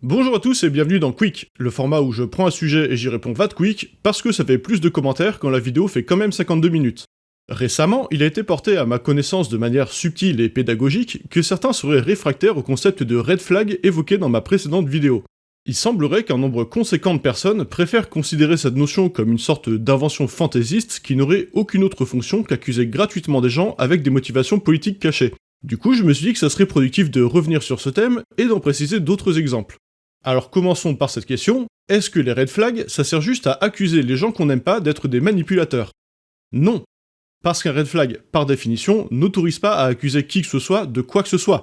Bonjour à tous et bienvenue dans Quick, le format où je prends un sujet et j'y réponds va quick, parce que ça fait plus de commentaires quand la vidéo fait quand même 52 minutes. Récemment, il a été porté à ma connaissance de manière subtile et pédagogique que certains seraient réfractaires au concept de red flag évoqué dans ma précédente vidéo. Il semblerait qu'un nombre conséquent de personnes préfèrent considérer cette notion comme une sorte d'invention fantaisiste qui n'aurait aucune autre fonction qu'accuser gratuitement des gens avec des motivations politiques cachées. Du coup, je me suis dit que ça serait productif de revenir sur ce thème et d'en préciser d'autres exemples. Alors commençons par cette question, est-ce que les red flags, ça sert juste à accuser les gens qu'on n'aime pas d'être des manipulateurs? Non. Parce qu'un red flag, par définition, n'autorise pas à accuser qui que ce soit de quoi que ce soit.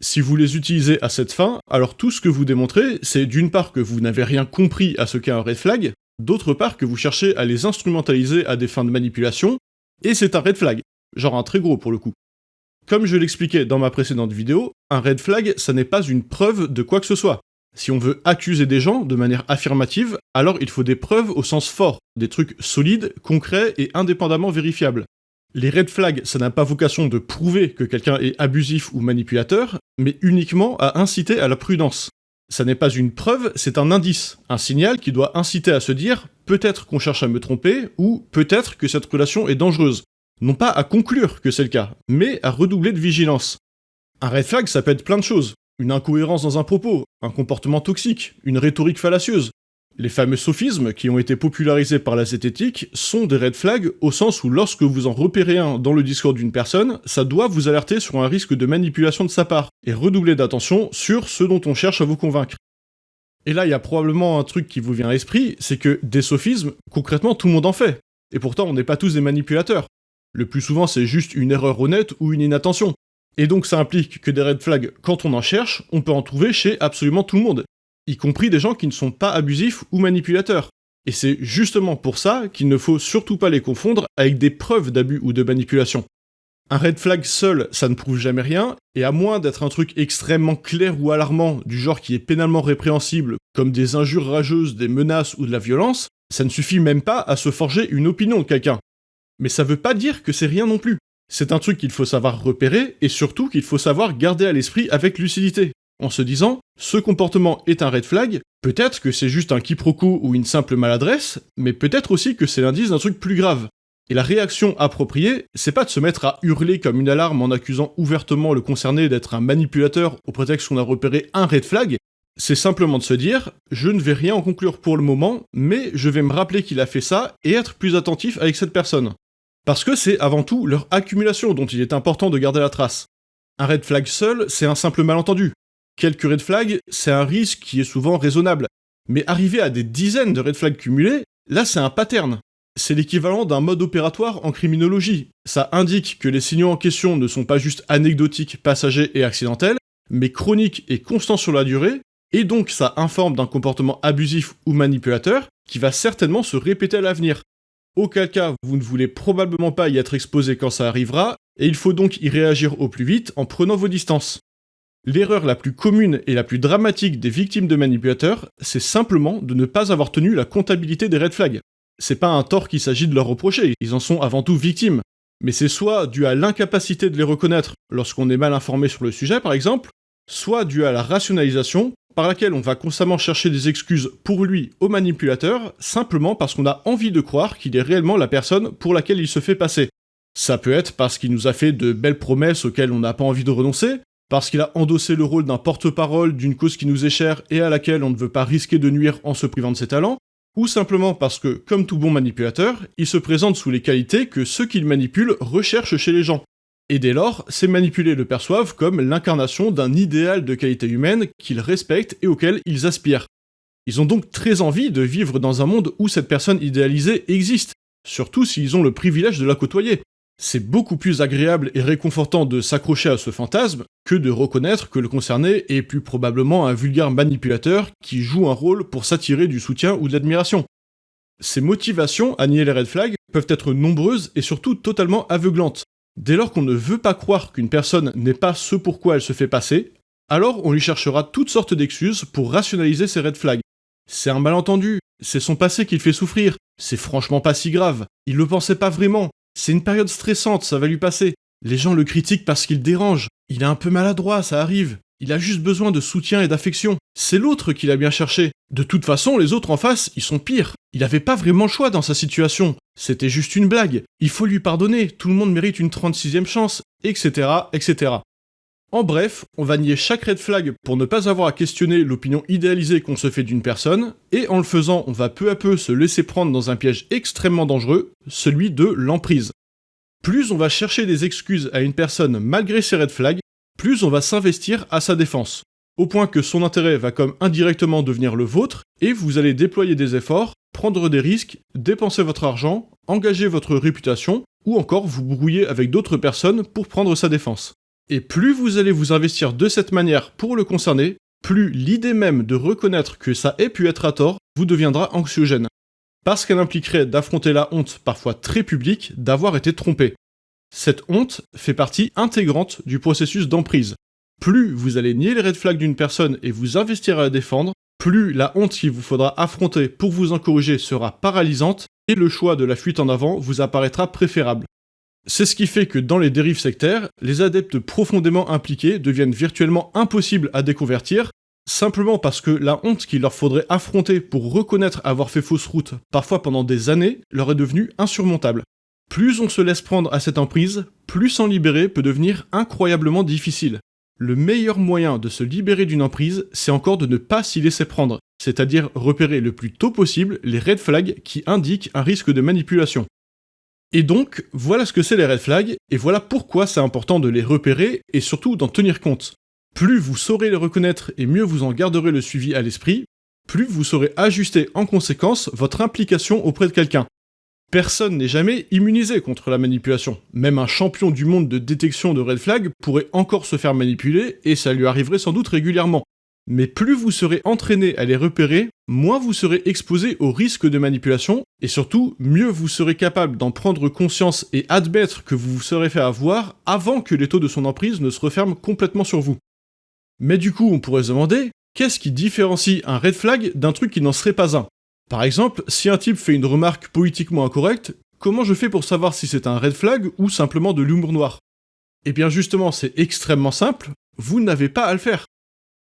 Si vous les utilisez à cette fin, alors tout ce que vous démontrez, c'est d'une part que vous n'avez rien compris à ce qu'est un red flag, d'autre part que vous cherchez à les instrumentaliser à des fins de manipulation, et c'est un red flag, genre un très gros pour le coup. Comme je l'expliquais dans ma précédente vidéo, un red flag, ça n'est pas une preuve de quoi que ce soit. Si on veut accuser des gens de manière affirmative, alors il faut des preuves au sens fort, des trucs solides, concrets et indépendamment vérifiables. Les red flags, ça n'a pas vocation de prouver que quelqu'un est abusif ou manipulateur, mais uniquement à inciter à la prudence. Ça n'est pas une preuve, c'est un indice, un signal qui doit inciter à se dire peut-être qu'on cherche à me tromper, ou peut-être que cette relation est dangereuse. Non pas à conclure que c'est le cas, mais à redoubler de vigilance. Un red flag, ça peut être plein de choses une incohérence dans un propos, un comportement toxique, une rhétorique fallacieuse. Les fameux sophismes qui ont été popularisés par la zététique sont des red flags au sens où lorsque vous en repérez un dans le discours d'une personne, ça doit vous alerter sur un risque de manipulation de sa part, et redoubler d'attention sur ce dont on cherche à vous convaincre. Et là, il y a probablement un truc qui vous vient à l'esprit, c'est que des sophismes, concrètement, tout le monde en fait. Et pourtant, on n'est pas tous des manipulateurs. Le plus souvent, c'est juste une erreur honnête ou une inattention. Et donc ça implique que des red flags, quand on en cherche, on peut en trouver chez absolument tout le monde, y compris des gens qui ne sont pas abusifs ou manipulateurs. Et c'est justement pour ça qu'il ne faut surtout pas les confondre avec des preuves d'abus ou de manipulation. Un red flag seul, ça ne prouve jamais rien, et à moins d'être un truc extrêmement clair ou alarmant, du genre qui est pénalement répréhensible, comme des injures rageuses, des menaces ou de la violence, ça ne suffit même pas à se forger une opinion de quelqu'un. Mais ça veut pas dire que c'est rien non plus. C'est un truc qu'il faut savoir repérer et surtout qu'il faut savoir garder à l'esprit avec lucidité, en se disant ce comportement est un red flag, peut-être que c'est juste un quiproquo ou une simple maladresse, mais peut-être aussi que c'est l'indice d'un truc plus grave. Et la réaction appropriée, c'est pas de se mettre à hurler comme une alarme en accusant ouvertement le concerné d'être un manipulateur au prétexte qu'on a repéré un red flag, c'est simplement de se dire je ne vais rien en conclure pour le moment, mais je vais me rappeler qu'il a fait ça et être plus attentif avec cette personne. Parce que c'est avant tout leur accumulation dont il est important de garder la trace. Un red flag seul, c'est un simple malentendu. Quelques red flags, c'est un risque qui est souvent raisonnable. Mais arriver à des dizaines de red flags cumulés, là c'est un pattern. C'est l'équivalent d'un mode opératoire en criminologie. Ça indique que les signaux en question ne sont pas juste anecdotiques, passagers et accidentels, mais chroniques et constants sur la durée, et donc ça informe d'un comportement abusif ou manipulateur qui va certainement se répéter à l'avenir, auquel cas vous ne voulez probablement pas y être exposé quand ça arrivera, et il faut donc y réagir au plus vite en prenant vos distances. L'erreur la plus commune et la plus dramatique des victimes de manipulateurs, c'est simplement de ne pas avoir tenu la comptabilité des red flags. C'est pas un tort qu'il s'agit de leur reprocher, ils en sont avant tout victimes. Mais c'est soit dû à l'incapacité de les reconnaître lorsqu'on est mal informé sur le sujet par exemple, soit dû à la rationalisation par laquelle on va constamment chercher des excuses pour lui au manipulateur, simplement parce qu'on a envie de croire qu'il est réellement la personne pour laquelle il se fait passer. Ça peut être parce qu'il nous a fait de belles promesses auxquelles on n'a pas envie de renoncer, parce qu'il a endossé le rôle d'un porte-parole d'une cause qui nous est chère et à laquelle on ne veut pas risquer de nuire en se privant de ses talents, ou simplement parce que, comme tout bon manipulateur, il se présente sous les qualités que ceux qu'il manipule recherchent chez les gens. Et dès lors, ces manipulés le perçoivent comme l'incarnation d'un idéal de qualité humaine qu'ils respectent et auquel ils aspirent. Ils ont donc très envie de vivre dans un monde où cette personne idéalisée existe, surtout s'ils ont le privilège de la côtoyer. C'est beaucoup plus agréable et réconfortant de s'accrocher à ce fantasme que de reconnaître que le concerné est plus probablement un vulgaire manipulateur qui joue un rôle pour s'attirer du soutien ou de l'admiration. Ces motivations à nier les red flags peuvent être nombreuses et surtout totalement aveuglantes. Dès lors qu'on ne veut pas croire qu'une personne n'est pas ce pourquoi elle se fait passer, alors on lui cherchera toutes sortes d'excuses pour rationaliser ses red flags. C'est un malentendu, c'est son passé qui le fait souffrir, c'est franchement pas si grave, il le pensait pas vraiment, c'est une période stressante, ça va lui passer. Les gens le critiquent parce qu'il dérange, il est un peu maladroit, ça arrive. Il a juste besoin de soutien et d'affection. C'est l'autre qu'il a bien cherché. De toute façon, les autres en face, ils sont pires. Il avait pas vraiment le choix dans sa situation. C'était juste une blague. Il faut lui pardonner. Tout le monde mérite une 36e chance, etc., etc. En bref, on va nier chaque red flag pour ne pas avoir à questionner l'opinion idéalisée qu'on se fait d'une personne, et en le faisant, on va peu à peu se laisser prendre dans un piège extrêmement dangereux, celui de l'emprise. Plus on va chercher des excuses à une personne malgré ses red flags, plus on va s'investir à sa défense. Au point que son intérêt va comme indirectement devenir le vôtre, et vous allez déployer des efforts, prendre des risques, dépenser votre argent, engager votre réputation, ou encore vous brouiller avec d'autres personnes pour prendre sa défense. Et plus vous allez vous investir de cette manière pour le concerner, plus l'idée même de reconnaître que ça ait pu être à tort vous deviendra anxiogène. Parce qu'elle impliquerait d'affronter la honte parfois très publique d'avoir été trompé. Cette honte fait partie intégrante du processus d'emprise. Plus vous allez nier les red flags d'une personne et vous investir à la défendre, plus la honte qu'il vous faudra affronter pour vous en corriger sera paralysante et le choix de la fuite en avant vous apparaîtra préférable. C'est ce qui fait que dans les dérives sectaires, les adeptes profondément impliqués deviennent virtuellement impossibles à déconvertir, simplement parce que la honte qu'il leur faudrait affronter pour reconnaître avoir fait fausse route, parfois pendant des années, leur est devenue insurmontable. Plus on se laisse prendre à cette emprise, plus s'en libérer peut devenir incroyablement difficile. Le meilleur moyen de se libérer d'une emprise, c'est encore de ne pas s'y laisser prendre, c'est-à-dire repérer le plus tôt possible les red flags qui indiquent un risque de manipulation. Et donc, voilà ce que c'est les red flags, et voilà pourquoi c'est important de les repérer et surtout d'en tenir compte. Plus vous saurez les reconnaître et mieux vous en garderez le suivi à l'esprit, plus vous saurez ajuster en conséquence votre implication auprès de quelqu'un. Personne n'est jamais immunisé contre la manipulation. Même un champion du monde de détection de red flags pourrait encore se faire manipuler et ça lui arriverait sans doute régulièrement. Mais plus vous serez entraîné à les repérer, moins vous serez exposé au risque de manipulation, et surtout, mieux vous serez capable d'en prendre conscience et admettre que vous vous serez fait avoir avant que les taux de son emprise ne se referment complètement sur vous. Mais du coup, on pourrait se demander, qu'est-ce qui différencie un red flag d'un truc qui n'en serait pas un? Par exemple, si un type fait une remarque politiquement incorrecte, comment je fais pour savoir si c'est un red flag ou simplement de l'humour noir? Eh bien justement, c'est extrêmement simple, vous n'avez pas à le faire.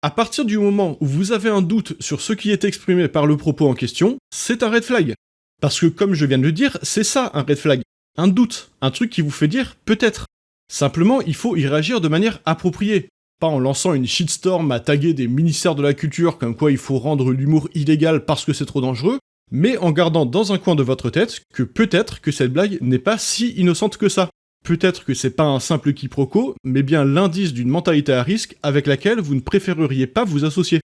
À partir du moment où vous avez un doute sur ce qui est exprimé par le propos en question, c'est un red flag. Parce que comme je viens de le dire, c'est ça un red flag. Un doute, un truc qui vous fait dire peut-être. Simplement, il faut y réagir de manière appropriée. En lançant une shitstorm à taguer des ministères de la culture comme quoi il faut rendre l'humour illégal parce que c'est trop dangereux, mais en gardant dans un coin de votre tête que peut-être que cette blague n'est pas si innocente que ça. Peut-être que c'est pas un simple quiproquo, mais bien l'indice d'une mentalité à risque avec laquelle vous ne préféreriez pas vous associer.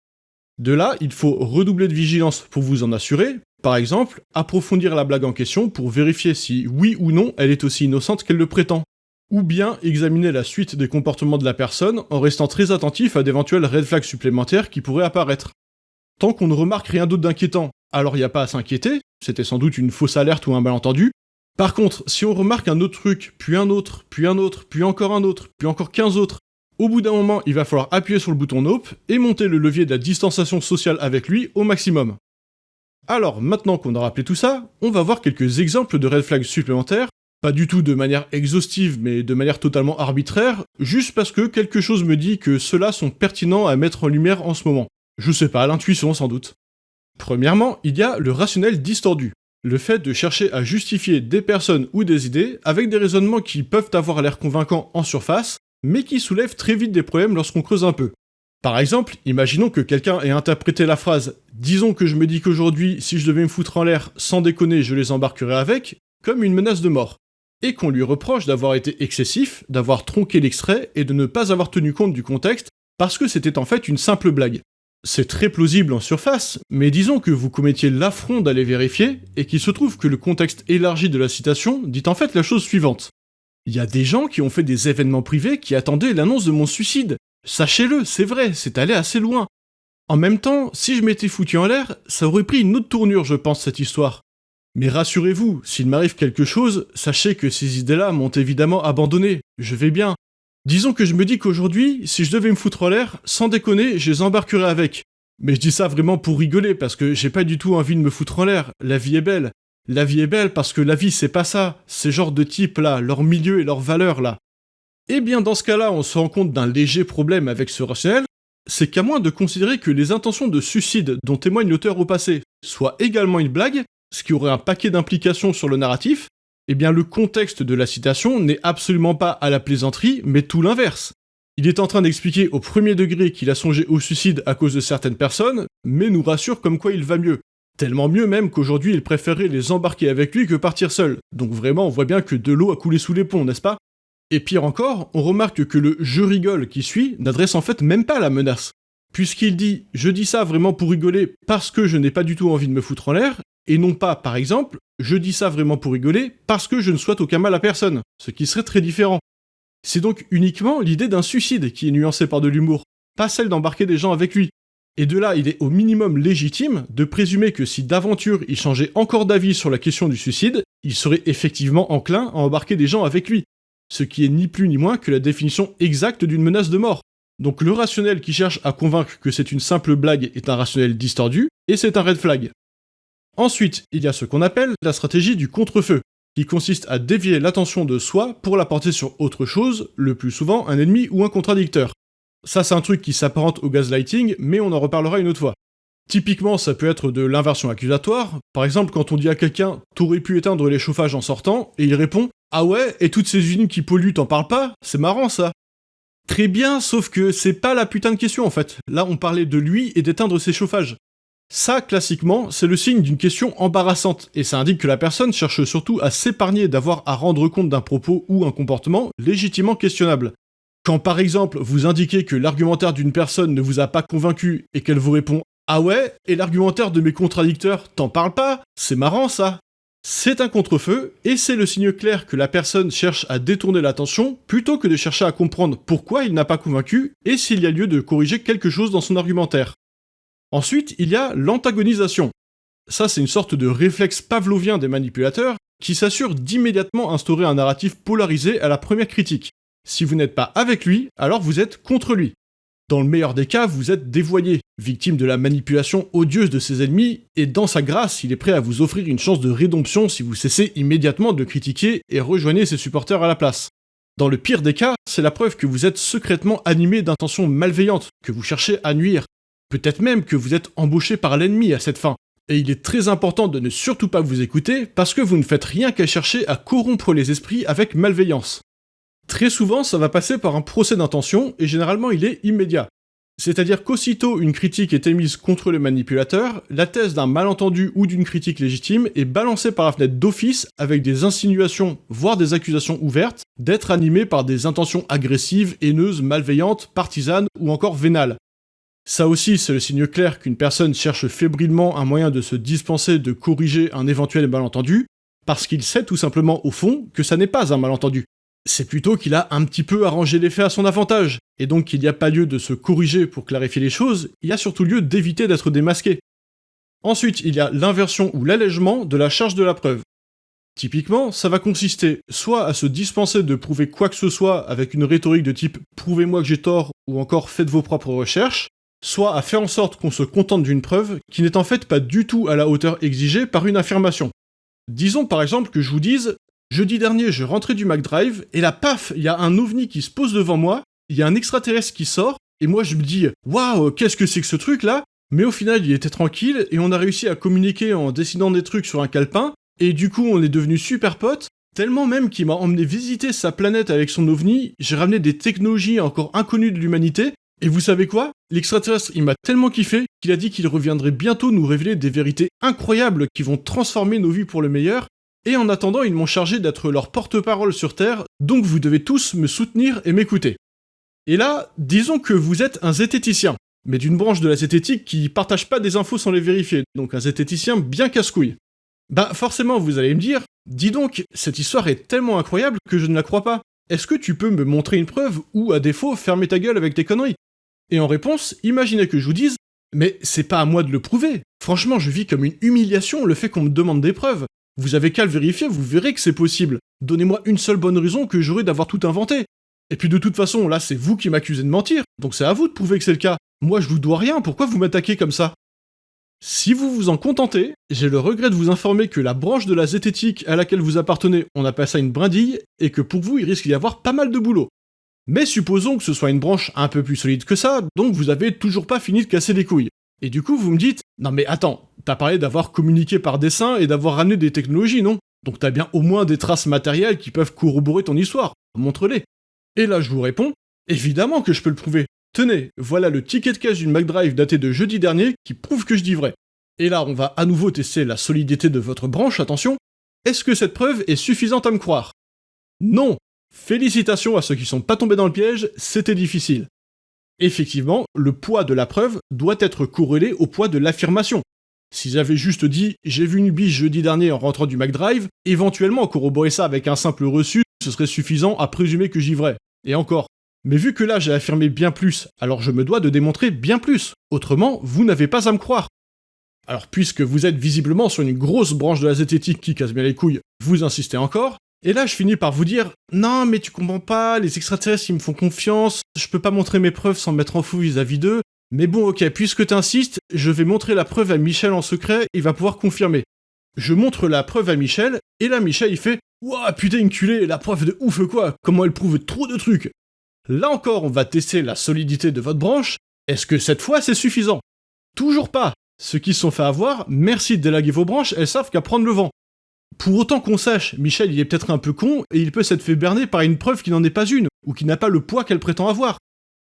De là, il faut redoubler de vigilance pour vous en assurer, par exemple, approfondir la blague en question pour vérifier si oui ou non elle est aussi innocente qu'elle le prétend. Ou bien examiner la suite des comportements de la personne en restant très attentif à d'éventuels red flags supplémentaires qui pourraient apparaître. Tant qu'on ne remarque rien d'autre d'inquiétant, alors il n'y a pas à s'inquiéter, c'était sans doute une fausse alerte ou un malentendu, par contre, si on remarque un autre truc, puis un autre, puis un autre, puis encore un autre, puis encore 15 autres, au bout d'un moment, il va falloir appuyer sur le bouton Nope et monter le levier de la distanciation sociale avec lui au maximum. Alors, maintenant qu'on a rappelé tout ça, on va voir quelques exemples de red flags supplémentaires, pas du tout de manière exhaustive, mais de manière totalement arbitraire, juste parce que quelque chose me dit que ceux-là sont pertinents à mettre en lumière en ce moment. Je sais pas, l'intuition sans doute. Premièrement, il y a le rationnel distordu le fait de chercher à justifier des personnes ou des idées avec des raisonnements qui peuvent avoir l'air convaincants en surface, mais qui soulèvent très vite des problèmes lorsqu'on creuse un peu. Par exemple, imaginons que quelqu'un ait interprété la phrase « Disons que je me dis qu'aujourd'hui, si je devais me foutre en l'air, sans déconner, je les embarquerais avec » comme une menace de mort, et qu'on lui reproche d'avoir été excessif, d'avoir tronqué l'extrait et de ne pas avoir tenu compte du contexte parce que c'était en fait une simple blague. C'est très plausible en surface, mais disons que vous commettiez l'affront d'aller vérifier, et qu'il se trouve que le contexte élargi de la citation dit en fait la chose suivante. Il y a des gens qui ont fait des événements privés qui attendaient l'annonce de mon suicide. Sachez-le, c'est vrai, c'est allé assez loin. En même temps, si je m'étais foutu en l'air, ça aurait pris une autre tournure, je pense, cette histoire. Mais rassurez-vous, s'il m'arrive quelque chose, sachez que ces idées-là m'ont évidemment abandonné. Je vais bien. Disons que je me dis qu'aujourd'hui, si je devais me foutre en l'air, sans déconner, je les embarquerais avec. Mais je dis ça vraiment pour rigoler, parce que j'ai pas du tout envie de me foutre en l'air, la vie est belle. La vie est belle parce que la vie c'est pas ça, ces genres de types là, leur milieu et leurs valeurs là. Eh bien dans ce cas-là, on se rend compte d'un léger problème avec ce rationnel, c'est qu'à moins de considérer que les intentions de suicide dont témoigne l'auteur au passé soient également une blague, ce qui aurait un paquet d'implications sur le narratif, eh bien le contexte de la citation n'est absolument pas à la plaisanterie, mais tout l'inverse. Il est en train d'expliquer au premier degré qu'il a songé au suicide à cause de certaines personnes, mais nous rassure comme quoi il va mieux. Tellement mieux même qu'aujourd'hui il préférait les embarquer avec lui que partir seul. Donc vraiment on voit bien que de l'eau a coulé sous les ponts, n'est-ce pas? Et pire encore, on remarque que le je rigole qui suit n'adresse en fait même pas la menace. Puisqu'il dit je dis ça vraiment pour rigoler parce que je n'ai pas du tout envie de me foutre en l'air, et non pas par exemple je dis ça vraiment pour rigoler parce que je ne souhaite aucun mal à personne, ce qui serait très différent. C'est donc uniquement l'idée d'un suicide qui est nuancée par de l'humour, pas celle d'embarquer des gens avec lui. Et de là, il est au minimum légitime de présumer que si d'aventure il changeait encore d'avis sur la question du suicide, il serait effectivement enclin à embarquer des gens avec lui. Ce qui est ni plus ni moins que la définition exacte d'une menace de mort. Donc le rationnel qui cherche à convaincre que c'est une simple blague est un rationnel distordu, et c'est un red flag. Ensuite, il y a ce qu'on appelle la stratégie du contre-feu, qui consiste à dévier l'attention de soi pour la porter sur autre chose, le plus souvent un ennemi ou un contradicteur. Ça c'est un truc qui s'apparente au gaslighting, mais on en reparlera une autre fois. Typiquement, ça peut être de l'inversion accusatoire. Par exemple, quand on dit à quelqu'un « t'aurais pu éteindre les chauffages en sortant », et il répond « ah ouais, et toutes ces usines qui polluent, t'en parles pas? C'est marrant ça !» Très bien, sauf que c'est pas la putain de question en fait. Là, on parlait de lui et d'éteindre ses chauffages. Ça, classiquement, c'est le signe d'une question embarrassante, et ça indique que la personne cherche surtout à s'épargner d'avoir à rendre compte d'un propos ou un comportement légitimement questionnable. Quand par exemple vous indiquez que l'argumentaire d'une personne ne vous a pas convaincu et qu'elle vous répond Ah ouais, et l'argumentaire de mes contradicteurs t'en parle pas C'est marrant ça c'est un contre-feu, et c'est le signe clair que la personne cherche à détourner l'attention, plutôt que de chercher à comprendre pourquoi il n'a pas convaincu, et s'il y a lieu de corriger quelque chose dans son argumentaire. Ensuite, il y a l'antagonisation. Ça, c'est une sorte de réflexe pavlovien des manipulateurs qui s'assure d'immédiatement instaurer un narratif polarisé à la première critique. Si vous n'êtes pas avec lui, alors vous êtes contre lui. Dans le meilleur des cas, vous êtes dévoyé, victime de la manipulation odieuse de ses ennemis, et dans sa grâce, il est prêt à vous offrir une chance de rédemption si vous cessez immédiatement de critiquer et rejoignez ses supporters à la place. Dans le pire des cas, c'est la preuve que vous êtes secrètement animé d'intentions malveillantes, que vous cherchez à nuire, Peut-être même que vous êtes embauché par l'ennemi à cette fin. Et il est très important de ne surtout pas vous écouter parce que vous ne faites rien qu'à chercher à corrompre les esprits avec malveillance. Très souvent, ça va passer par un procès d'intention et généralement il est immédiat. C'est-à-dire qu'aussitôt une critique est émise contre le manipulateur, la thèse d'un malentendu ou d'une critique légitime est balancée par la fenêtre d'office avec des insinuations, voire des accusations ouvertes, d'être animé par des intentions agressives, haineuses, malveillantes, partisanes ou encore vénales. Ça aussi, c'est le signe clair qu'une personne cherche fébrilement un moyen de se dispenser de corriger un éventuel malentendu, parce qu'il sait tout simplement au fond que ça n'est pas un malentendu. C'est plutôt qu'il a un petit peu arrangé les faits à son avantage, et donc qu'il n'y a pas lieu de se corriger pour clarifier les choses, il y a surtout lieu d'éviter d'être démasqué. Ensuite, il y a l'inversion ou l'allègement de la charge de la preuve. Typiquement, ça va consister soit à se dispenser de prouver quoi que ce soit avec une rhétorique de type « prouvez-moi que j'ai tort » ou encore « faites vos propres recherches », soit à faire en sorte qu'on se contente d'une preuve qui n'est en fait pas du tout à la hauteur exigée par une affirmation. Disons par exemple que je vous dise Jeudi dernier, je rentrais du McDrive, et là, paf, il y a un ovni qui se pose devant moi, il y a un extraterrestre qui sort, et moi je me dis Waouh, qu'est-ce que c'est que ce truc là Mais au final, il était tranquille, et on a réussi à communiquer en dessinant des trucs sur un calepin, et du coup, on est devenus super potes, tellement même qu'il m'a emmené visiter sa planète avec son ovni, j'ai ramené des technologies encore inconnues de l'humanité, et vous savez quoi? L'extraterrestre, il m'a tellement kiffé qu'il a dit qu'il reviendrait bientôt nous révéler des vérités incroyables qui vont transformer nos vies pour le meilleur. Et en attendant, ils m'ont chargé d'être leur porte-parole sur Terre, donc vous devez tous me soutenir et m'écouter. Et là, disons que vous êtes un zététicien, mais d'une branche de la zététique qui partage pas des infos sans les vérifier, donc un zététicien bien casse-couille. Bah forcément, vous allez me dire, dis donc, cette histoire est tellement incroyable que je ne la crois pas. Est-ce que tu peux me montrer une preuve ou, à défaut, fermer ta gueule avec tes conneries? Et en réponse, imaginez que je vous dise Mais c'est pas à moi de le prouver. Franchement, je vis comme une humiliation le fait qu'on me demande des preuves. Vous avez qu'à le vérifier, vous verrez que c'est possible. Donnez-moi une seule bonne raison que j'aurais d'avoir tout inventé. Et puis de toute façon, là, c'est vous qui m'accusez de mentir, donc c'est à vous de prouver que c'est le cas. Moi, je vous dois rien, pourquoi vous m'attaquez comme ça? Si vous vous en contentez, j'ai le regret de vous informer que la branche de la zététique à laquelle vous appartenez, on appelle ça une brindille, et que pour vous, il risque d'y avoir pas mal de boulot. Mais supposons que ce soit une branche un peu plus solide que ça, donc vous avez toujours pas fini de casser les couilles. Et du coup, vous me dites, non mais attends, t'as parlé d'avoir communiqué par dessin et d'avoir ramené des technologies, non? Donc t'as bien au moins des traces matérielles qui peuvent corroborer ton histoire. Montre-les. Et là, je vous réponds, évidemment que je peux le prouver. Tenez, voilà le ticket de caisse d'une MacDrive daté de jeudi dernier qui prouve que je dis vrai. Et là, on va à nouveau tester la solidité de votre branche, attention. Est-ce que cette preuve est suffisante à me croire? Non Félicitations à ceux qui sont pas tombés dans le piège, c'était difficile. Effectivement, le poids de la preuve doit être corrélé au poids de l'affirmation. Si j'avais juste dit j'ai vu une biche jeudi dernier en rentrant du McDrive, éventuellement corroborer ça avec un simple reçu, ce serait suffisant à présumer que j'y vrai. Et encore. Mais vu que là j'ai affirmé bien plus, alors je me dois de démontrer bien plus. Autrement, vous n'avez pas à me croire. Alors puisque vous êtes visiblement sur une grosse branche de la zététique qui casse bien les couilles, vous insistez encore, et là je finis par vous dire Non mais tu comprends pas, les extraterrestres ils me font confiance, je peux pas montrer mes preuves sans mettre en fou vis-à-vis d'eux, mais bon ok, puisque t'insistes, je vais montrer la preuve à Michel en secret, il va pouvoir confirmer. Je montre la preuve à Michel, et là Michel il fait Ouah putain culée, la preuve de ouf quoi, comment elle prouve trop de trucs Là encore on va tester la solidité de votre branche, est-ce que cette fois c'est suffisant? Toujours pas ceux qui se sont fait avoir, merci de délaguer vos branches, elles savent qu'à prendre le vent. Pour autant qu'on sache, Michel il est peut-être un peu con et il peut s'être fait berner par une preuve qui n'en est pas une, ou qui n'a pas le poids qu'elle prétend avoir.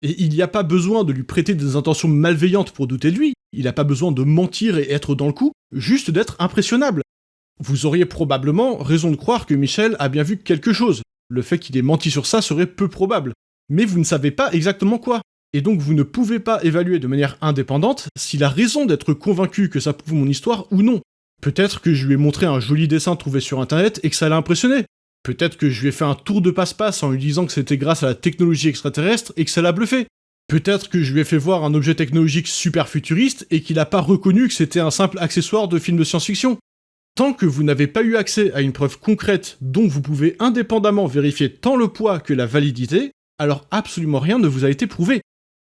Et il n'y a pas besoin de lui prêter des intentions malveillantes pour douter de lui, il n'a pas besoin de mentir et être dans le coup, juste d'être impressionnable. Vous auriez probablement raison de croire que Michel a bien vu quelque chose. Le fait qu'il ait menti sur ça serait peu probable. Mais vous ne savez pas exactement quoi et donc vous ne pouvez pas évaluer de manière indépendante s'il a raison d'être convaincu que ça prouve mon histoire ou non. Peut-être que je lui ai montré un joli dessin trouvé sur internet et que ça l'a impressionné. Peut-être que je lui ai fait un tour de passe-passe en lui disant que c'était grâce à la technologie extraterrestre et que ça l'a bluffé. Peut-être que je lui ai fait voir un objet technologique super futuriste et qu'il n'a pas reconnu que c'était un simple accessoire de film de science-fiction. Tant que vous n'avez pas eu accès à une preuve concrète dont vous pouvez indépendamment vérifier tant le poids que la validité, alors absolument rien ne vous a été prouvé.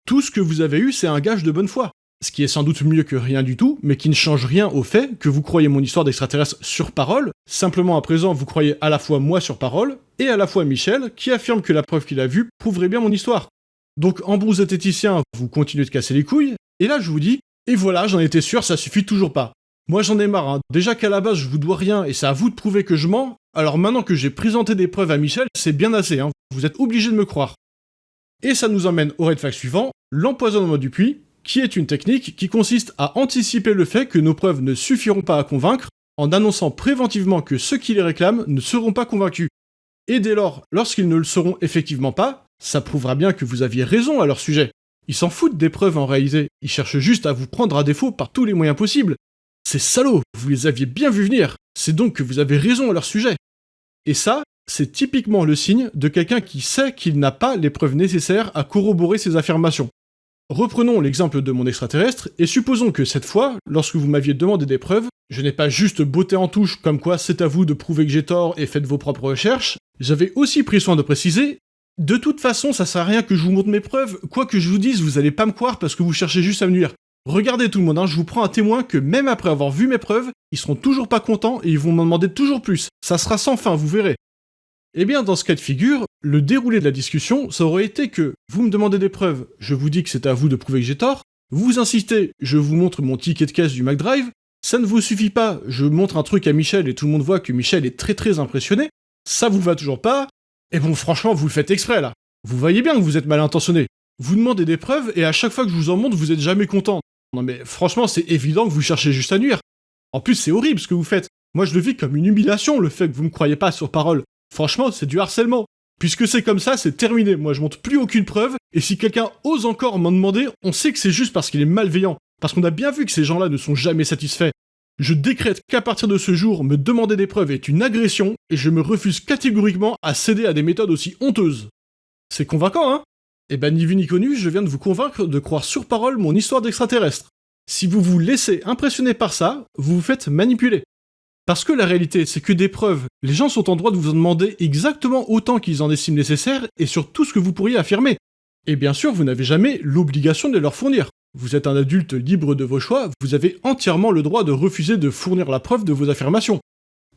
Tout ce que vous avez eu, c'est un gage de bonne foi. Ce qui est sans doute mieux que rien du tout, mais qui ne change rien au fait que vous croyez mon histoire d'extraterrestre sur parole, simplement à présent vous croyez à la fois moi sur parole, et à la fois Michel, qui affirme que la preuve qu'il a vue prouverait bien mon histoire. Donc en zététicien, vous continuez de casser les couilles, et là je vous dis, et voilà, j'en étais sûr, ça suffit toujours pas. Moi j'en ai marre, hein. déjà qu'à la base je vous dois rien et c'est à vous de prouver que je mens, alors maintenant que j'ai présenté des preuves à Michel, c'est bien assez, hein. vous êtes obligé de me croire. Et ça nous emmène au red flag suivant, l'empoisonnement du puits, qui est une technique qui consiste à anticiper le fait que nos preuves ne suffiront pas à convaincre, en annonçant préventivement que ceux qui les réclament ne seront pas convaincus. Et dès lors, lorsqu'ils ne le seront effectivement pas, ça prouvera bien que vous aviez raison à leur sujet. Ils s'en foutent des preuves en réalité, ils cherchent juste à vous prendre à défaut par tous les moyens possibles. C'est salaud, vous les aviez bien vu venir, c'est donc que vous avez raison à leur sujet. Et ça, c'est typiquement le signe de quelqu'un qui sait qu'il n'a pas les preuves nécessaires à corroborer ses affirmations. Reprenons l'exemple de mon extraterrestre, et supposons que cette fois, lorsque vous m'aviez demandé des preuves, je n'ai pas juste botté en touche comme quoi c'est à vous de prouver que j'ai tort et faites vos propres recherches, j'avais aussi pris soin de préciser de toute façon, ça sert à rien que je vous montre mes preuves, quoi que je vous dise, vous allez pas me croire parce que vous cherchez juste à me nuire. Regardez tout le monde, hein, je vous prends un témoin que même après avoir vu mes preuves, ils seront toujours pas contents et ils vont m'en demander toujours plus. Ça sera sans fin, vous verrez. Eh bien, dans ce cas de figure, le déroulé de la discussion, ça aurait été que vous me demandez des preuves, je vous dis que c'est à vous de prouver que j'ai tort, vous insistez, je vous montre mon ticket de caisse du McDrive, ça ne vous suffit pas, je montre un truc à Michel et tout le monde voit que Michel est très très impressionné, ça vous va toujours pas, et bon franchement vous le faites exprès là. Vous voyez bien que vous êtes mal intentionné. Vous demandez des preuves et à chaque fois que je vous en montre vous êtes jamais content. Non mais franchement c'est évident que vous cherchez juste à nuire. En plus c'est horrible ce que vous faites. Moi je le vis comme une humiliation le fait que vous me croyez pas sur parole. Franchement, c'est du harcèlement. Puisque c'est comme ça, c'est terminé. Moi, je montre plus aucune preuve. Et si quelqu'un ose encore m'en demander, on sait que c'est juste parce qu'il est malveillant. Parce qu'on a bien vu que ces gens-là ne sont jamais satisfaits. Je décrète qu'à partir de ce jour, me demander des preuves est une agression, et je me refuse catégoriquement à céder à des méthodes aussi honteuses. C'est convaincant, hein? Eh ben, ni vu ni connu, je viens de vous convaincre de croire sur parole mon histoire d'extraterrestre. Si vous vous laissez impressionner par ça, vous vous faites manipuler. Parce que la réalité, c'est que des preuves, les gens sont en droit de vous en demander exactement autant qu'ils en estiment nécessaire et sur tout ce que vous pourriez affirmer. Et bien sûr, vous n'avez jamais l'obligation de leur fournir. Vous êtes un adulte libre de vos choix, vous avez entièrement le droit de refuser de fournir la preuve de vos affirmations.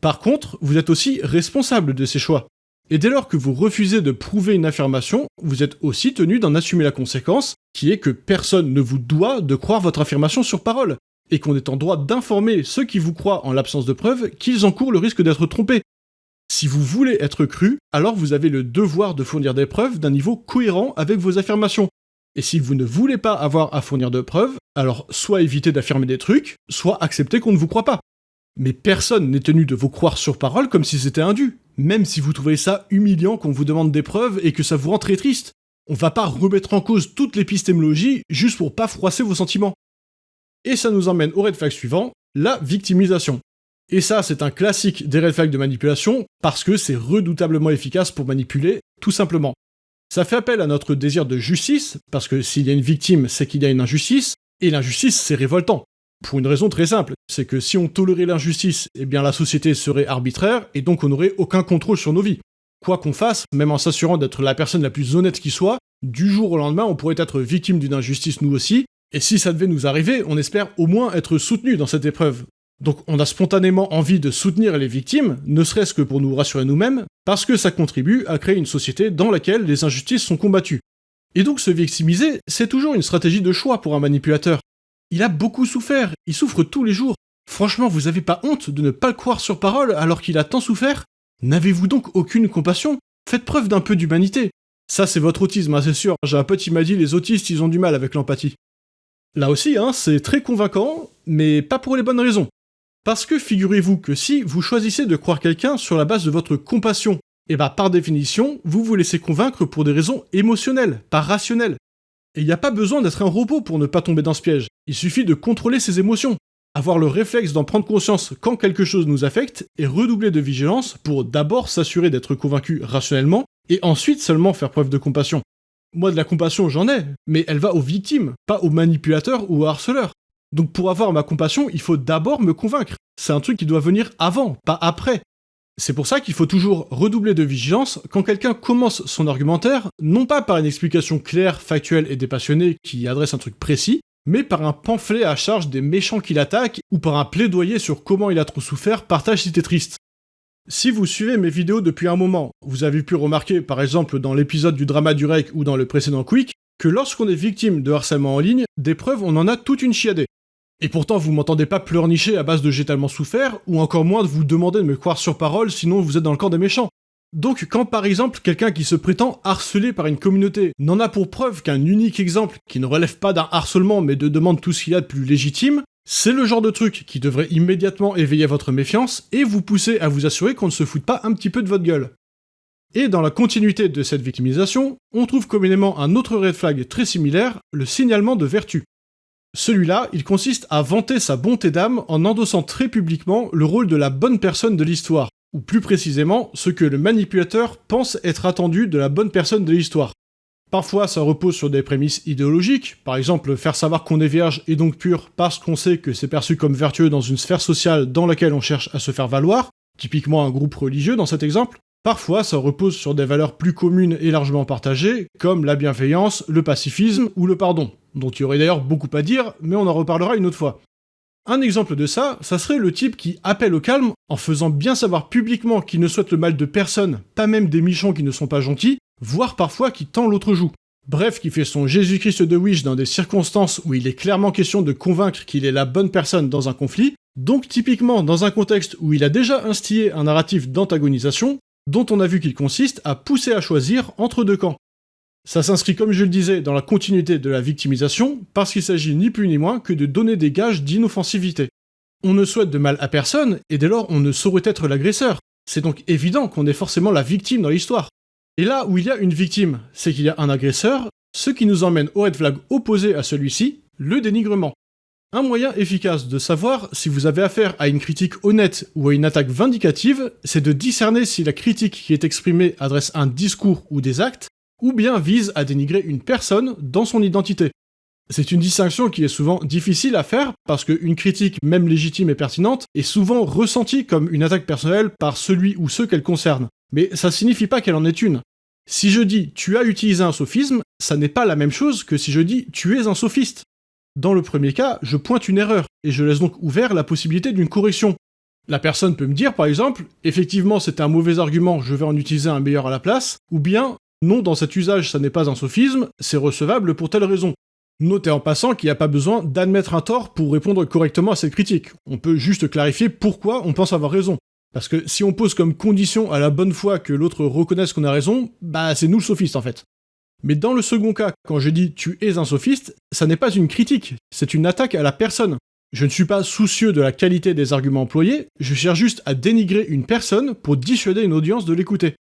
Par contre, vous êtes aussi responsable de ces choix. Et dès lors que vous refusez de prouver une affirmation, vous êtes aussi tenu d'en assumer la conséquence, qui est que personne ne vous doit de croire votre affirmation sur parole, et qu'on est en droit d'informer ceux qui vous croient en l'absence de preuves qu'ils encourent le risque d'être trompés. Si vous voulez être cru, alors vous avez le devoir de fournir des preuves d'un niveau cohérent avec vos affirmations. Et si vous ne voulez pas avoir à fournir de preuves, alors soit évitez d'affirmer des trucs, soit acceptez qu'on ne vous croit pas. Mais personne n'est tenu de vous croire sur parole comme si c'était indu, même si vous trouvez ça humiliant qu'on vous demande des preuves et que ça vous rend très triste. On va pas remettre en cause toute l'épistémologie juste pour pas froisser vos sentiments. Et ça nous emmène au red flag suivant, la victimisation. Et ça, c'est un classique des red flags de manipulation, parce que c'est redoutablement efficace pour manipuler, tout simplement. Ça fait appel à notre désir de justice, parce que s'il y a une victime, c'est qu'il y a une injustice, et l'injustice, c'est révoltant. Pour une raison très simple, c'est que si on tolérait l'injustice, eh bien la société serait arbitraire, et donc on n'aurait aucun contrôle sur nos vies. Quoi qu'on fasse, même en s'assurant d'être la personne la plus honnête qui soit, du jour au lendemain, on pourrait être victime d'une injustice nous aussi, et si ça devait nous arriver, on espère au moins être soutenu dans cette épreuve. Donc on a spontanément envie de soutenir les victimes, ne serait-ce que pour nous rassurer nous-mêmes, parce que ça contribue à créer une société dans laquelle les injustices sont combattues. Et donc se victimiser, c'est toujours une stratégie de choix pour un manipulateur. Il a beaucoup souffert, il souffre tous les jours. Franchement, vous avez pas honte de ne pas le croire sur parole alors qu'il a tant souffert? N'avez-vous donc aucune compassion? Faites preuve d'un peu d'humanité. Ça, c'est votre autisme, hein, c'est sûr. J'ai un pote qui m'a dit les autistes, ils ont du mal avec l'empathie. Là aussi, hein, c'est très convaincant, mais pas pour les bonnes raisons. Parce que figurez-vous que si vous choisissez de croire quelqu'un sur la base de votre compassion, et eh bah par définition, vous vous laissez convaincre pour des raisons émotionnelles, pas rationnelles. Et il n'y a pas besoin d'être un robot pour ne pas tomber dans ce piège, il suffit de contrôler ses émotions, avoir le réflexe d'en prendre conscience quand quelque chose nous affecte, et redoubler de vigilance pour d'abord s'assurer d'être convaincu rationnellement, et ensuite seulement faire preuve de compassion. Moi, de la compassion, j'en ai, mais elle va aux victimes, pas aux manipulateurs ou aux harceleurs. Donc pour avoir ma compassion, il faut d'abord me convaincre. C'est un truc qui doit venir avant, pas après. C'est pour ça qu'il faut toujours redoubler de vigilance quand quelqu'un commence son argumentaire, non pas par une explication claire, factuelle et dépassionnée qui adresse un truc précis, mais par un pamphlet à charge des méchants qui l'attaquent, ou par un plaidoyer sur comment il a trop souffert, partage si t'es triste. Si vous suivez mes vidéos depuis un moment, vous avez pu remarquer, par exemple dans l'épisode du drama du rec ou dans le précédent Quick, que lorsqu'on est victime de harcèlement en ligne, des preuves on en a toute une chiadée. Et pourtant vous m'entendez pas pleurnicher à base de j'ai tellement souffert, ou encore moins de vous demander de me croire sur parole sinon vous êtes dans le camp des méchants. Donc quand par exemple quelqu'un qui se prétend harcelé par une communauté n'en a pour preuve qu'un unique exemple qui ne relève pas d'un harcèlement mais de demande tout ce qu'il a de plus légitime, c'est le genre de truc qui devrait immédiatement éveiller votre méfiance et vous pousser à vous assurer qu'on ne se foute pas un petit peu de votre gueule. Et dans la continuité de cette victimisation, on trouve communément un autre red flag très similaire, le signalement de vertu. Celui-là, il consiste à vanter sa bonté d'âme en endossant très publiquement le rôle de la bonne personne de l'histoire, ou plus précisément ce que le manipulateur pense être attendu de la bonne personne de l'histoire. Parfois, ça repose sur des prémices idéologiques, par exemple faire savoir qu'on est vierge et donc pur parce qu'on sait que c'est perçu comme vertueux dans une sphère sociale dans laquelle on cherche à se faire valoir, typiquement un groupe religieux dans cet exemple. Parfois, ça repose sur des valeurs plus communes et largement partagées, comme la bienveillance, le pacifisme ou le pardon, dont il y aurait d'ailleurs beaucoup à dire, mais on en reparlera une autre fois. Un exemple de ça, ça serait le type qui appelle au calme en faisant bien savoir publiquement qu'il ne souhaite le mal de personne, pas même des michons qui ne sont pas gentils, voire parfois qui tend l'autre joue. Bref, qui fait son Jésus-Christ de Wish dans des circonstances où il est clairement question de convaincre qu'il est la bonne personne dans un conflit, donc typiquement dans un contexte où il a déjà instillé un narratif d'antagonisation, dont on a vu qu'il consiste à pousser à choisir entre deux camps. Ça s'inscrit, comme je le disais, dans la continuité de la victimisation, parce qu'il s'agit ni plus ni moins que de donner des gages d'inoffensivité. On ne souhaite de mal à personne, et dès lors on ne saurait être l'agresseur. C'est donc évident qu'on est forcément la victime dans l'histoire. Et là où il y a une victime, c'est qu'il y a un agresseur, ce qui nous emmène au red flag opposé à celui-ci, le dénigrement. Un moyen efficace de savoir si vous avez affaire à une critique honnête ou à une attaque vindicative, c'est de discerner si la critique qui est exprimée adresse un discours ou des actes, ou bien vise à dénigrer une personne dans son identité. C'est une distinction qui est souvent difficile à faire parce qu'une critique, même légitime et pertinente, est souvent ressentie comme une attaque personnelle par celui ou ceux qu'elle concerne. Mais ça signifie pas qu'elle en est une. Si je dis tu as utilisé un sophisme, ça n'est pas la même chose que si je dis tu es un sophiste. Dans le premier cas, je pointe une erreur, et je laisse donc ouvert la possibilité d'une correction. La personne peut me dire par exemple, effectivement c'est un mauvais argument, je vais en utiliser un meilleur à la place, ou bien, non, dans cet usage ça n'est pas un sophisme, c'est recevable pour telle raison. Notez en passant qu'il n'y a pas besoin d'admettre un tort pour répondre correctement à cette critique. On peut juste clarifier pourquoi on pense avoir raison. Parce que si on pose comme condition à la bonne foi que l'autre reconnaisse qu'on a raison, bah c'est nous le sophiste en fait. Mais dans le second cas, quand je dis tu es un sophiste, ça n'est pas une critique, c'est une attaque à la personne. Je ne suis pas soucieux de la qualité des arguments employés, je cherche juste à dénigrer une personne pour dissuader une audience de l'écouter.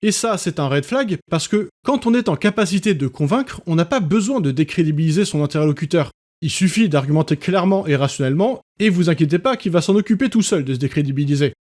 Et ça, c'est un red flag parce que quand on est en capacité de convaincre, on n'a pas besoin de décrédibiliser son interlocuteur. Il suffit d'argumenter clairement et rationnellement, et vous inquiétez pas qu'il va s'en occuper tout seul de se décrédibiliser.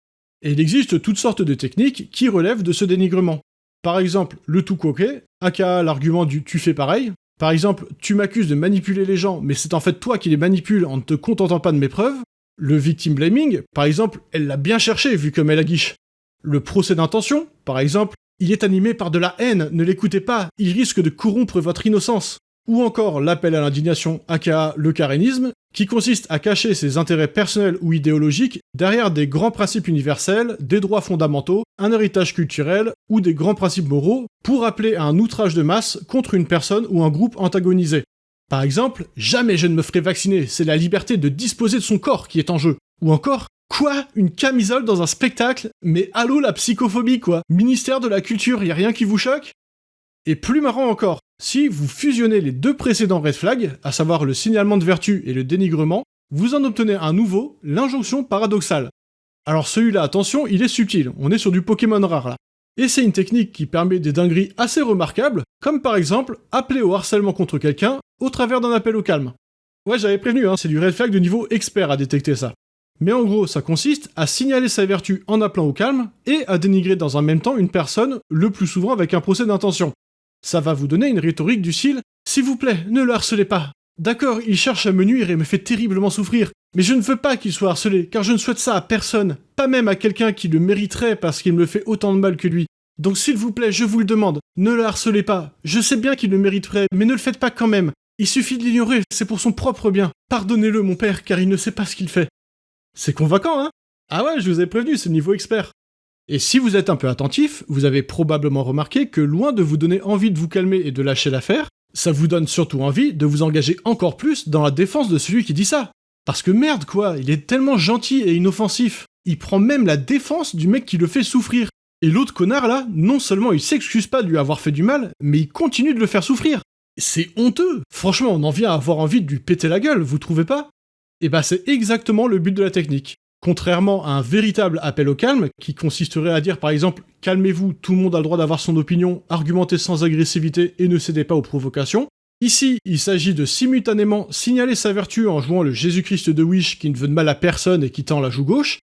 Et il existe toutes sortes de techniques qui relèvent de ce dénigrement. Par exemple, le tout coquet, aka l'argument du tu fais pareil. Par exemple, tu m'accuses de manipuler les gens, mais c'est en fait toi qui les manipules en ne te contentant pas de mes preuves. Le victim blaming, par exemple, elle l'a bien cherché vu comme elle a guiche. Le procès d'intention, par exemple, il est animé par de la haine, ne l'écoutez pas, il risque de corrompre votre innocence. Ou encore l'appel à l'indignation, aka le carénisme, qui consiste à cacher ses intérêts personnels ou idéologiques derrière des grands principes universels, des droits fondamentaux, un héritage culturel ou des grands principes moraux pour appeler à un outrage de masse contre une personne ou un groupe antagonisé. Par exemple, jamais je ne me ferai vacciner, c'est la liberté de disposer de son corps qui est en jeu. Ou encore, quoi? Une camisole dans un spectacle? Mais allô la psychophobie quoi? Ministère de la Culture, y a rien qui vous choque? Et plus marrant encore, si vous fusionnez les deux précédents red flags, à savoir le signalement de vertu et le dénigrement, vous en obtenez un nouveau, l'injonction paradoxale. Alors celui-là, attention, il est subtil, on est sur du Pokémon rare là. Et c'est une technique qui permet des dingueries assez remarquables, comme par exemple appeler au harcèlement contre quelqu'un au travers d'un appel au calme. Ouais, j'avais prévenu, hein, c'est du red flag de niveau expert à détecter ça. Mais en gros, ça consiste à signaler sa vertu en appelant au calme et à dénigrer dans un même temps une personne, le plus souvent avec un procès d'intention ça va vous donner une rhétorique du style S'il vous plaît, ne le harcelez pas. D'accord, il cherche à me nuire et me fait terriblement souffrir, mais je ne veux pas qu'il soit harcelé, car je ne souhaite ça à personne, pas même à quelqu'un qui le mériterait parce qu'il me fait autant de mal que lui. Donc s'il vous plaît, je vous le demande, ne le harcelez pas. Je sais bien qu'il le mériterait, mais ne le faites pas quand même. Il suffit de l'ignorer, c'est pour son propre bien. Pardonnez-le, mon père, car il ne sait pas ce qu'il fait. C'est convaincant, hein? Ah ouais, je vous ai prévenu, c'est le niveau expert. Et si vous êtes un peu attentif, vous avez probablement remarqué que loin de vous donner envie de vous calmer et de lâcher l'affaire, ça vous donne surtout envie de vous engager encore plus dans la défense de celui qui dit ça. Parce que merde quoi, il est tellement gentil et inoffensif. Il prend même la défense du mec qui le fait souffrir. Et l'autre connard là, non seulement il s'excuse pas de lui avoir fait du mal, mais il continue de le faire souffrir. C'est honteux Franchement, on en vient à avoir envie de lui péter la gueule, vous trouvez pas? Et bah c'est exactement le but de la technique. Contrairement à un véritable appel au calme, qui consisterait à dire par exemple calmez-vous, tout le monde a le droit d'avoir son opinion, argumentez sans agressivité et ne cédez pas aux provocations. Ici, il s'agit de simultanément signaler sa vertu en jouant le Jésus-Christ de Wish qui ne veut de mal à personne et qui tend la joue gauche,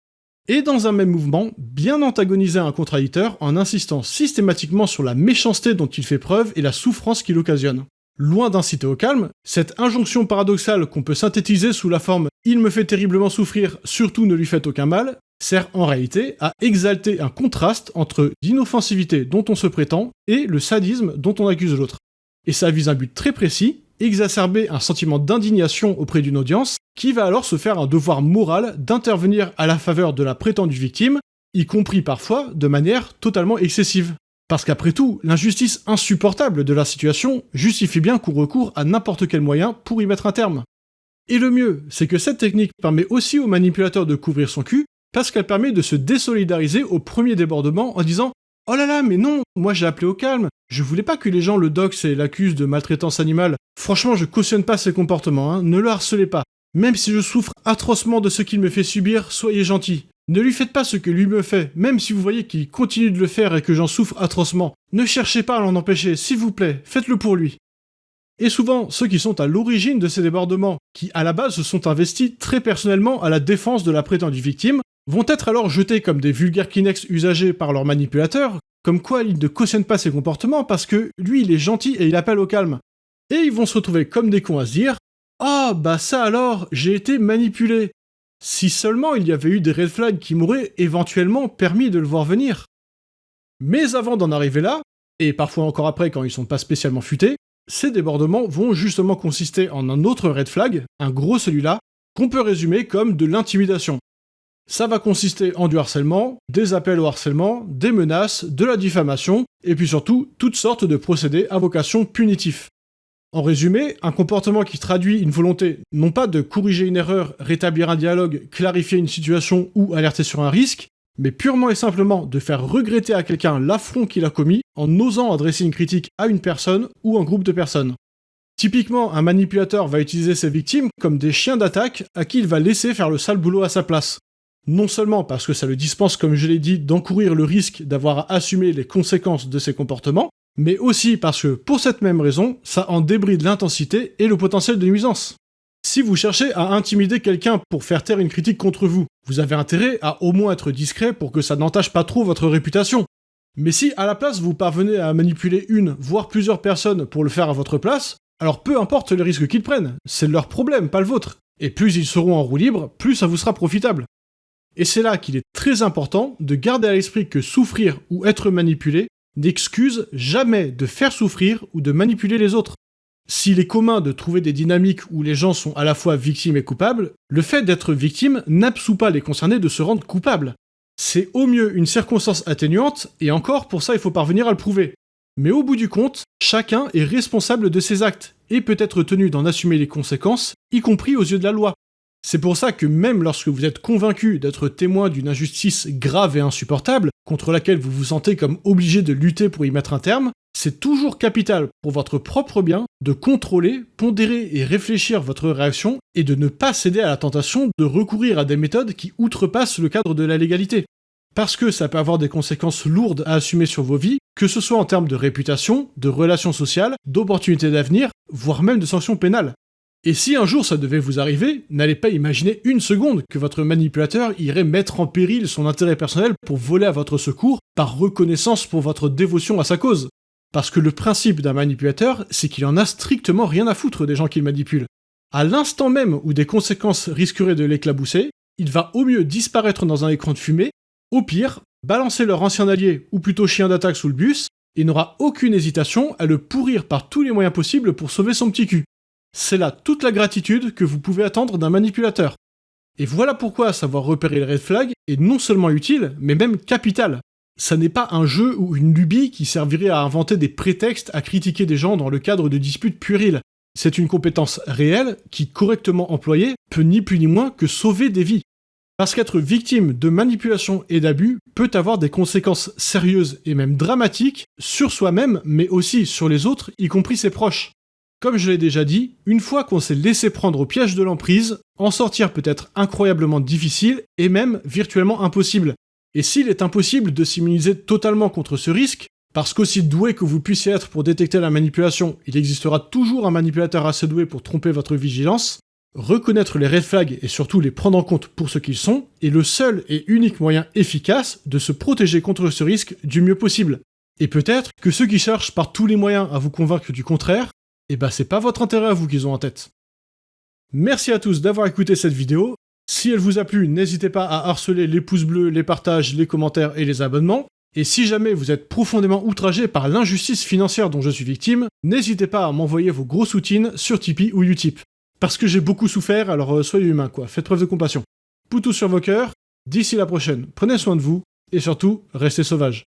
et dans un même mouvement, bien antagoniser un contradicteur en insistant systématiquement sur la méchanceté dont il fait preuve et la souffrance qu'il occasionne. Loin d'inciter au calme, cette injonction paradoxale qu'on peut synthétiser sous la forme « il me fait terriblement souffrir, surtout ne lui faites aucun mal » sert en réalité à exalter un contraste entre l'inoffensivité dont on se prétend et le sadisme dont on accuse l'autre. Et ça vise un but très précis, exacerber un sentiment d'indignation auprès d'une audience, qui va alors se faire un devoir moral d'intervenir à la faveur de la prétendue victime, y compris parfois de manière totalement excessive. Parce qu'après tout, l'injustice insupportable de la situation justifie bien qu'on recourt à n'importe quel moyen pour y mettre un terme. Et le mieux, c'est que cette technique permet aussi au manipulateur de couvrir son cul, parce qu'elle permet de se désolidariser au premier débordement en disant Oh là là, mais non, moi j'ai appelé au calme, je voulais pas que les gens le doxent et l'accusent de maltraitance animale. Franchement, je cautionne pas ces comportements, hein, ne le harcelez pas. Même si je souffre atrocement de ce qu'il me fait subir, soyez gentil. Ne lui faites pas ce que lui me fait, même si vous voyez qu'il continue de le faire et que j'en souffre atrocement. Ne cherchez pas à l'en empêcher, s'il vous plaît, faites-le pour lui. Et souvent, ceux qui sont à l'origine de ces débordements, qui à la base se sont investis très personnellement à la défense de la prétendue victime, vont être alors jetés comme des vulgaires Kinex usagés par leur manipulateur, comme quoi ils ne cautionnent pas ses comportements parce que lui il est gentil et il appelle au calme. Et ils vont se retrouver comme des cons à se dire Ah bah ça alors, j'ai été manipulé. Si seulement il y avait eu des red flags qui m'auraient éventuellement permis de le voir venir. Mais avant d'en arriver là, et parfois encore après quand ils sont pas spécialement futés, ces débordements vont justement consister en un autre red flag, un gros celui-là, qu'on peut résumer comme de l'intimidation. Ça va consister en du harcèlement, des appels au harcèlement, des menaces, de la diffamation, et puis surtout toutes sortes de procédés à vocation punitif. En résumé, un comportement qui traduit une volonté non pas de corriger une erreur, rétablir un dialogue, clarifier une situation ou alerter sur un risque, mais purement et simplement de faire regretter à quelqu'un l'affront qu'il a commis en osant adresser une critique à une personne ou un groupe de personnes. Typiquement, un manipulateur va utiliser ses victimes comme des chiens d'attaque à qui il va laisser faire le sale boulot à sa place. Non seulement parce que ça le dispense, comme je l'ai dit, d'encourir le risque d'avoir à assumer les conséquences de ses comportements, mais aussi parce que, pour cette même raison, ça en débride l'intensité et le potentiel de nuisance. Si vous cherchez à intimider quelqu'un pour faire taire une critique contre vous, vous avez intérêt à au moins être discret pour que ça n'entache pas trop votre réputation. Mais si à la place vous parvenez à manipuler une, voire plusieurs personnes pour le faire à votre place, alors peu importe les risques qu'ils prennent, c'est leur problème, pas le vôtre. Et plus ils seront en roue libre, plus ça vous sera profitable. Et c'est là qu'il est très important de garder à l'esprit que souffrir ou être manipulé n'excuse jamais de faire souffrir ou de manipuler les autres. S'il est commun de trouver des dynamiques où les gens sont à la fois victimes et coupables, le fait d'être victime n'absout pas les concernés de se rendre coupables. C'est au mieux une circonstance atténuante, et encore pour ça il faut parvenir à le prouver. Mais au bout du compte, chacun est responsable de ses actes, et peut être tenu d'en assumer les conséquences, y compris aux yeux de la loi. C'est pour ça que même lorsque vous êtes convaincu d'être témoin d'une injustice grave et insupportable, contre laquelle vous vous sentez comme obligé de lutter pour y mettre un terme, c'est toujours capital pour votre propre bien de contrôler, pondérer et réfléchir votre réaction et de ne pas céder à la tentation de recourir à des méthodes qui outrepassent le cadre de la légalité. Parce que ça peut avoir des conséquences lourdes à assumer sur vos vies, que ce soit en termes de réputation, de relations sociales, d'opportunités d'avenir, voire même de sanctions pénales. Et si un jour ça devait vous arriver, n'allez pas imaginer une seconde que votre manipulateur irait mettre en péril son intérêt personnel pour voler à votre secours par reconnaissance pour votre dévotion à sa cause. Parce que le principe d'un manipulateur, c'est qu'il en a strictement rien à foutre des gens qu'il manipule. À l'instant même où des conséquences risqueraient de l'éclabousser, il va au mieux disparaître dans un écran de fumée, au pire, balancer leur ancien allié, ou plutôt chien d'attaque sous le bus, et n'aura aucune hésitation à le pourrir par tous les moyens possibles pour sauver son petit cul. C'est là toute la gratitude que vous pouvez attendre d'un manipulateur. Et voilà pourquoi savoir repérer les red flags est non seulement utile, mais même capital. Ça n'est pas un jeu ou une lubie qui servirait à inventer des prétextes à critiquer des gens dans le cadre de disputes puériles. C'est une compétence réelle qui, correctement employée, peut ni plus ni moins que sauver des vies. Parce qu'être victime de manipulation et d'abus peut avoir des conséquences sérieuses et même dramatiques sur soi-même, mais aussi sur les autres, y compris ses proches. Comme je l'ai déjà dit, une fois qu'on s'est laissé prendre au piège de l'emprise, en sortir peut être incroyablement difficile et même virtuellement impossible. Et s'il est impossible de s'immuniser totalement contre ce risque, parce qu'aussi doué que vous puissiez être pour détecter la manipulation, il existera toujours un manipulateur assez doué pour tromper votre vigilance, reconnaître les red flags et surtout les prendre en compte pour ce qu'ils sont est le seul et unique moyen efficace de se protéger contre ce risque du mieux possible. Et peut-être que ceux qui cherchent par tous les moyens à vous convaincre du contraire eh ben, c'est pas votre intérêt à vous qu'ils ont en tête. Merci à tous d'avoir écouté cette vidéo. Si elle vous a plu, n'hésitez pas à harceler les pouces bleus, les partages, les commentaires et les abonnements. Et si jamais vous êtes profondément outragé par l'injustice financière dont je suis victime, n'hésitez pas à m'envoyer vos gros soutines sur Tipeee ou Utip. Parce que j'ai beaucoup souffert, alors euh, soyez humain quoi, faites preuve de compassion. Poutou sur vos cœurs, d'ici la prochaine, prenez soin de vous, et surtout, restez sauvages.